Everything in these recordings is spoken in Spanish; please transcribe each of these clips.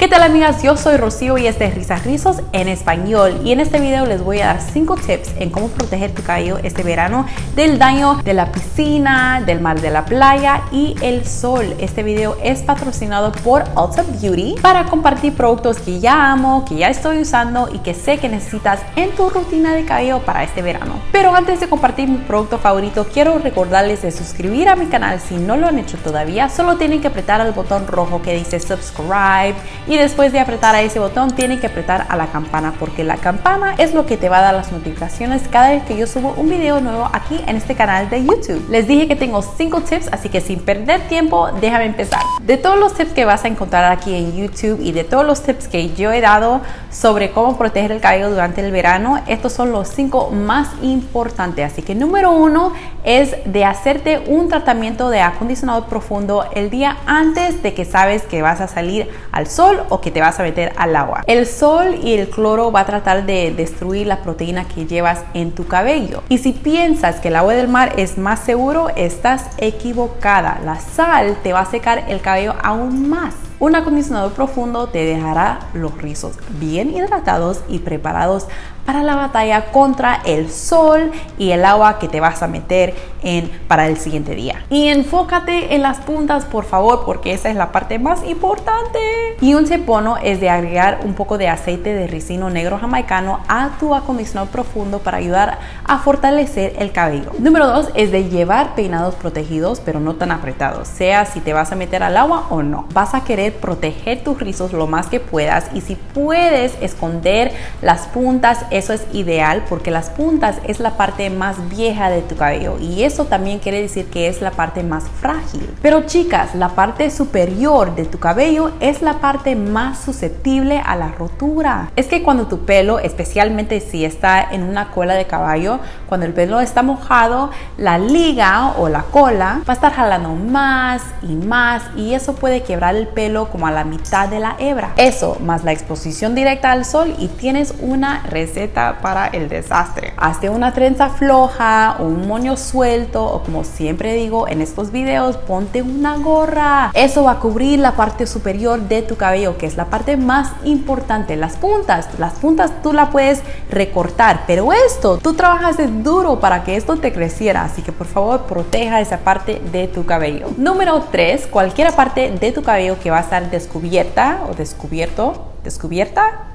¿Qué tal amigas? Yo soy Rocío y este es Risas Rizos en español y en este video les voy a dar 5 tips en cómo proteger tu cabello este verano del daño de la piscina, del mar de la playa y el sol. Este video es patrocinado por Ulta Beauty para compartir productos que ya amo, que ya estoy usando y que sé que necesitas en tu rutina de cabello para este verano. Pero antes de compartir mi producto favorito, quiero recordarles de suscribir a mi canal si no lo han hecho todavía. Solo tienen que apretar el botón rojo que dice subscribe y después de apretar a ese botón tienen que apretar a la campana porque la campana es lo que te va a dar las notificaciones cada vez que yo subo un video nuevo aquí en este canal de YouTube. Les dije que tengo 5 tips, así que sin perder tiempo, déjame empezar. De todos los tips que vas a encontrar aquí en YouTube y de todos los tips que yo he dado sobre cómo proteger el cabello durante el verano, estos son los 5 más importantes. Así que número uno es de hacerte un tratamiento de acondicionador profundo el día antes de que sabes que vas a salir al sol o que te vas a meter al agua. El sol y el cloro va a tratar de destruir la proteína que llevas en tu cabello. Y si piensas que el agua del mar es más seguro, estás equivocada. La sal te va a secar el cabello aún más. Un acondicionador profundo te dejará los rizos bien hidratados y preparados para la batalla contra el sol y el agua que te vas a meter en para el siguiente día. Y enfócate en las puntas, por favor, porque esa es la parte más importante. Y un cepono es de agregar un poco de aceite de ricino negro jamaicano a tu acondicionador profundo para ayudar a fortalecer el cabello. Número dos es de llevar peinados protegidos, pero no tan apretados, sea si te vas a meter al agua o no. Vas a querer proteger tus rizos lo más que puedas y si puedes esconder las puntas, eso es ideal porque las puntas es la parte más vieja de tu cabello y eso también quiere decir que es la parte más frágil. Pero chicas, la parte superior de tu cabello es la parte más susceptible a la rotura. Es que cuando tu pelo, especialmente si está en una cola de caballo, cuando el pelo está mojado, la liga o la cola va a estar jalando más y más y eso puede quebrar el pelo como a la mitad de la hebra. Eso más la exposición directa al sol y tienes una para el desastre. Hazte una trenza floja o un moño suelto o como siempre digo en estos videos, ponte una gorra. Eso va a cubrir la parte superior de tu cabello, que es la parte más importante. Las puntas, las puntas tú la puedes recortar, pero esto, tú trabajas duro para que esto te creciera, así que por favor proteja esa parte de tu cabello. Número 3, cualquier parte de tu cabello que va a estar descubierta o descubierto, descubierta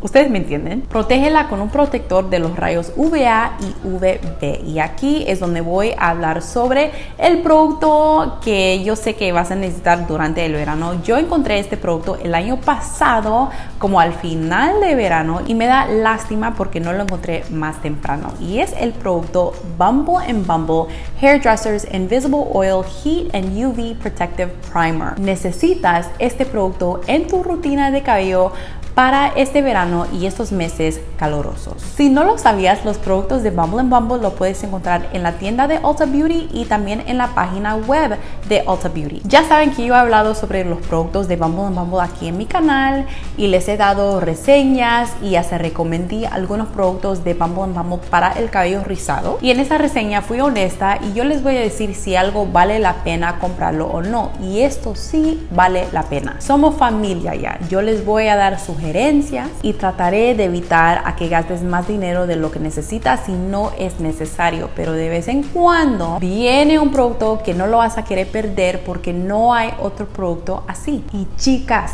Ustedes me entienden. Protégela con un protector de los rayos UVA y UVB. Y aquí es donde voy a hablar sobre el producto que yo sé que vas a necesitar durante el verano. Yo encontré este producto el año pasado como al final de verano y me da lástima porque no lo encontré más temprano. Y es el producto Bumble Bumble Hairdressers Invisible Oil Heat and UV Protective Primer. Necesitas este producto en tu rutina de cabello para este verano y estos meses calurosos. Si no lo sabías, los productos de Bumble Bumble lo puedes encontrar en la tienda de Ulta Beauty y también en la página web de Ulta Beauty. Ya saben que yo he hablado sobre los productos de Bumble Bumble aquí en mi canal y les he dado reseñas y hasta recomendé algunos productos de Bumble Bumble para el cabello rizado. Y en esa reseña fui honesta y yo les voy a decir si algo vale la pena comprarlo o no. Y esto sí vale la pena. Somos familia ya. Yo les voy a dar sugerencias y trataré de evitar a que gastes más dinero de lo que necesitas si no es necesario. Pero de vez en cuando viene un producto que no lo vas a querer perder porque no hay otro producto así. Y chicas,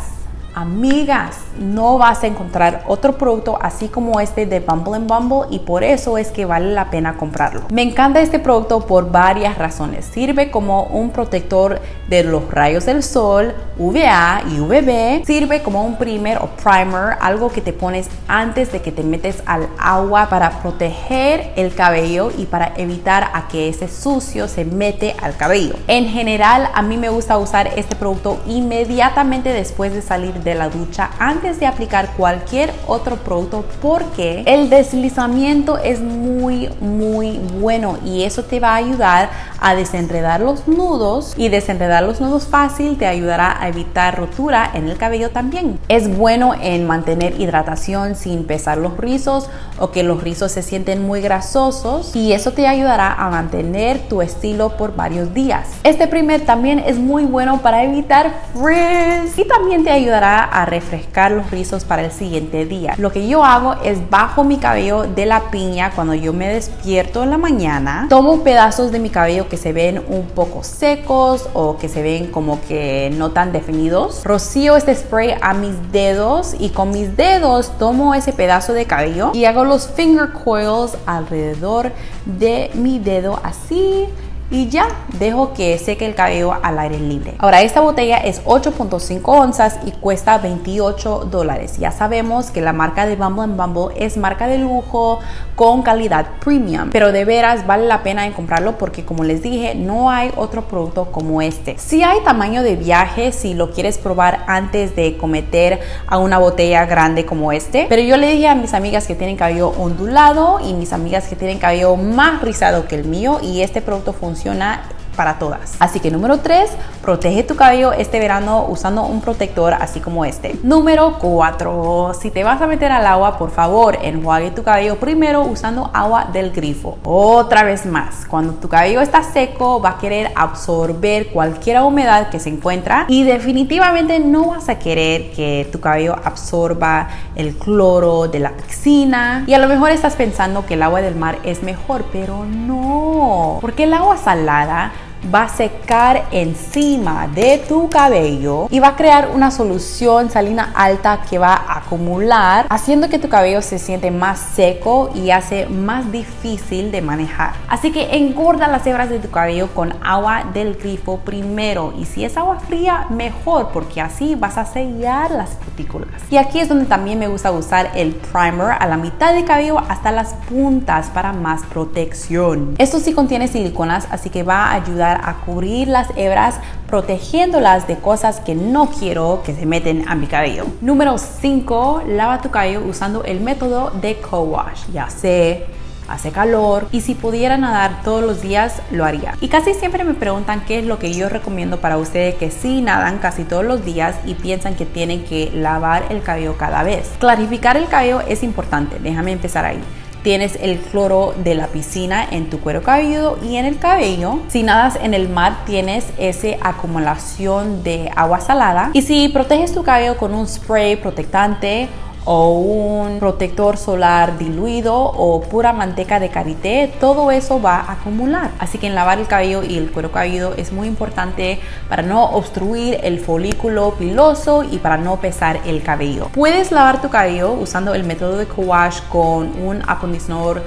Amigas, no vas a encontrar otro producto así como este de Bumble Bumble y por eso es que vale la pena comprarlo. Me encanta este producto por varias razones. Sirve como un protector de los rayos del sol, UVA y UVB. Sirve como un primer o primer, algo que te pones antes de que te metes al agua para proteger el cabello y para evitar a que ese sucio se mete al cabello. En general, a mí me gusta usar este producto inmediatamente después de salir de la ducha antes de aplicar cualquier otro producto porque el deslizamiento es muy muy bueno y eso te va a ayudar a desenredar los nudos y desenredar los nudos fácil te ayudará a evitar rotura en el cabello también. Es bueno en mantener hidratación sin pesar los rizos o que los rizos se sienten muy grasosos y eso te ayudará a mantener tu estilo por varios días. Este primer también es muy bueno para evitar frizz y también te ayudará a refrescar los rizos para el siguiente día. Lo que yo hago es bajo mi cabello de la piña cuando yo me despierto en la mañana. Tomo pedazos de mi cabello que se ven un poco secos o que se ven como que no tan definidos. Rocío este spray a mis dedos y con mis dedos tomo ese pedazo de cabello y hago los finger coils alrededor de mi dedo así y ya dejo que seque el cabello al aire libre. Ahora esta botella es 8.5 onzas y cuesta 28 dólares. Ya sabemos que la marca de Bumble Bumble es marca de lujo con calidad premium, pero de veras vale la pena en comprarlo porque como les dije no hay otro producto como este. Si hay tamaño de viaje si lo quieres probar antes de cometer a una botella grande como este, pero yo le dije a mis amigas que tienen cabello ondulado y mis amigas que tienen cabello más rizado que el mío y este producto funciona funciona para todas. Así que número 3, protege tu cabello este verano usando un protector así como este. Número 4, si te vas a meter al agua, por favor, enjuague tu cabello primero usando agua del grifo. Otra vez más, cuando tu cabello está seco, va a querer absorber cualquier humedad que se encuentra y definitivamente no vas a querer que tu cabello absorba el cloro de la piscina. Y a lo mejor estás pensando que el agua del mar es mejor, pero no, porque el agua salada va a secar encima de tu cabello y va a crear una solución salina alta que va acumular, haciendo que tu cabello se siente más seco y hace más difícil de manejar. Así que engorda las hebras de tu cabello con agua del grifo primero y si es agua fría, mejor porque así vas a sellar las partículas. Y aquí es donde también me gusta usar el primer a la mitad del cabello hasta las puntas para más protección. Esto sí contiene siliconas, así que va a ayudar a cubrir las hebras protegiéndolas de cosas que no quiero que se meten a mi cabello. Número 5. Lava tu cabello usando el método de co-wash. Ya sé, hace calor y si pudiera nadar todos los días lo haría. Y casi siempre me preguntan qué es lo que yo recomiendo para ustedes que sí nadan casi todos los días y piensan que tienen que lavar el cabello cada vez. Clarificar el cabello es importante, déjame empezar ahí tienes el cloro de la piscina en tu cuero cabelludo y en el cabello. Si nadas en el mar, tienes esa acumulación de agua salada. Y si proteges tu cabello con un spray protectante o un protector solar diluido o pura manteca de karité, todo eso va a acumular. Así que en lavar el cabello y el cuero cabelludo es muy importante para no obstruir el folículo piloso y para no pesar el cabello. Puedes lavar tu cabello usando el método de co-wash con un acondicionador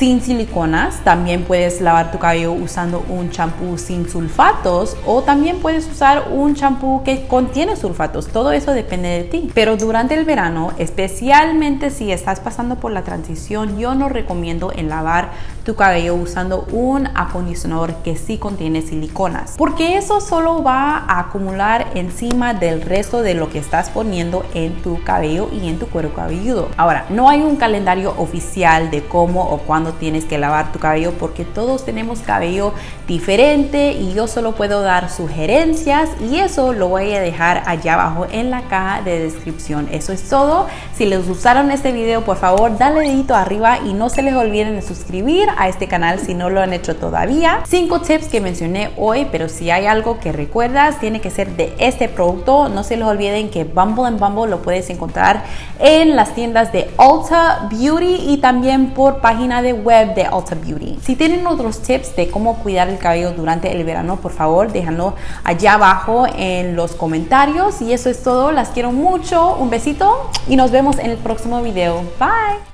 sin siliconas. También puedes lavar tu cabello usando un champú sin sulfatos o también puedes usar un champú que contiene sulfatos. Todo eso depende de ti. Pero durante el verano, especialmente si estás pasando por la transición, yo no recomiendo en lavar tu cabello usando un acondicionador que sí contiene siliconas. Porque eso solo va a acumular encima del resto de lo que estás poniendo en tu cabello y en tu cuero cabelludo. Ahora, no hay un calendario oficial de cómo o tienes que lavar tu cabello porque todos tenemos cabello diferente y yo solo puedo dar sugerencias y eso lo voy a dejar allá abajo en la caja de descripción. Eso es todo. Si les gustaron este video, por favor, dale dedito arriba y no se les olviden de suscribir a este canal si no lo han hecho todavía. Cinco tips que mencioné hoy, pero si hay algo que recuerdas, tiene que ser de este producto. No se les olviden que Bumble and Bumble lo puedes encontrar en las tiendas de Ulta Beauty y también por página de web de Ulta Beauty. Si tienen otros tips de cómo cuidar el cabello durante el verano, por favor, déjanlo allá abajo en los comentarios. Y eso es todo. Las quiero mucho. Un besito y nos vemos en el próximo video. Bye.